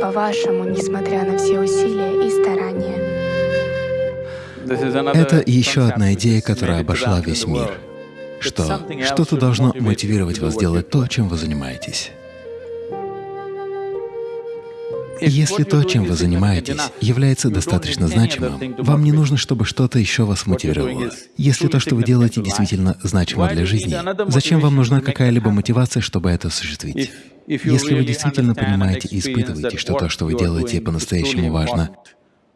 по-вашему, несмотря на все усилия и старания? Это еще одна идея, которая обошла весь мир. Что что-то должно мотивировать вас делать то, чем вы занимаетесь. Если то, чем вы занимаетесь, является достаточно значимым, вам не нужно, чтобы что-то еще вас мотивировало. Если то, что вы делаете, действительно значимо для жизни, зачем вам нужна какая-либо мотивация, чтобы это осуществить? Если вы действительно понимаете и испытываете, что то, что вы делаете, по-настоящему важно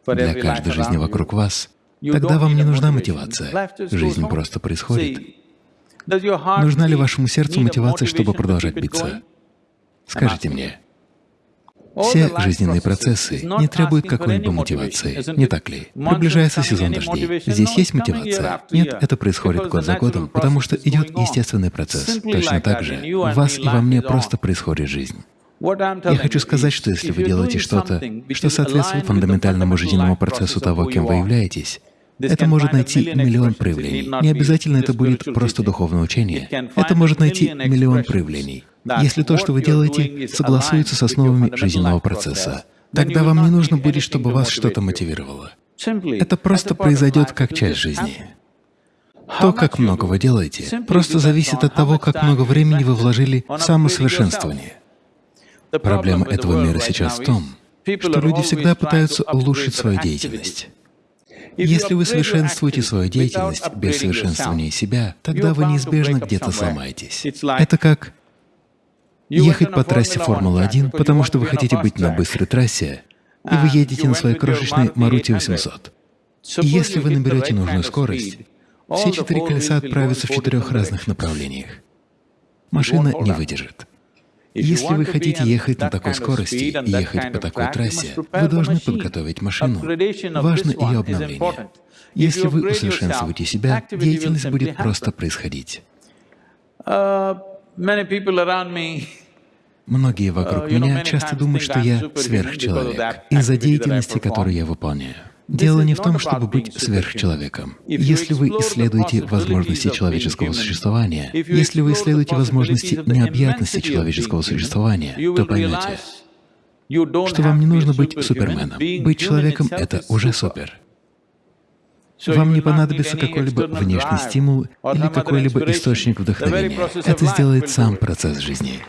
для каждой жизни вокруг вас, тогда вам не нужна мотивация. Жизнь просто происходит. Нужна ли вашему сердцу мотивация, чтобы продолжать биться? Скажите мне. Все жизненные процессы не требуют какой-либо мотивации, не так ли? Приближается сезон дождей. Здесь есть мотивация? Нет, это происходит год за годом, потому что идет естественный процесс. Точно так же в вас и во мне просто происходит жизнь. Я хочу сказать, что если вы делаете что-то, что соответствует фундаментальному жизненному процессу того, кем вы являетесь, это может найти миллион проявлений. Не обязательно это будет просто духовное учение. Это может найти миллион проявлений. Если то, что вы делаете, согласуется с основами жизненного процесса, тогда вам не нужно будет, чтобы вас что-то мотивировало. Это просто произойдет как часть жизни. То, как много вы делаете, просто зависит от того, как много времени вы вложили в самосовершенствование. Проблема этого мира сейчас в том, что люди всегда пытаются улучшить свою деятельность. Если вы совершенствуете свою деятельность без совершенствования себя, тогда вы неизбежно где-то сломаетесь. Это как ехать по трассе Формулы-1, потому что вы хотите быть на быстрой трассе, и вы едете на своей крошечной Маруте 800. И если вы наберете нужную скорость, все четыре колеса отправятся в четырех разных направлениях. Машина не выдержит. Если вы хотите ехать на такой скорости и ехать по такой трассе, вы должны подготовить машину. Важно ее обновление. Если вы усовершенствуете себя, деятельность будет просто происходить. Uh, Многие вокруг uh, меня часто думают, что я сверхчеловек из-за деятельности, которую я выполняю. Дело не в том, чтобы быть сверхчеловеком. Если вы исследуете возможности человеческого существования, если вы исследуете возможности необъятности человеческого существования, то поймете, что вам не нужно быть суперменом. Быть человеком — это уже супер. Вам не понадобится какой-либо внешний стимул или какой-либо источник вдохновения. Это сделает сам процесс жизни.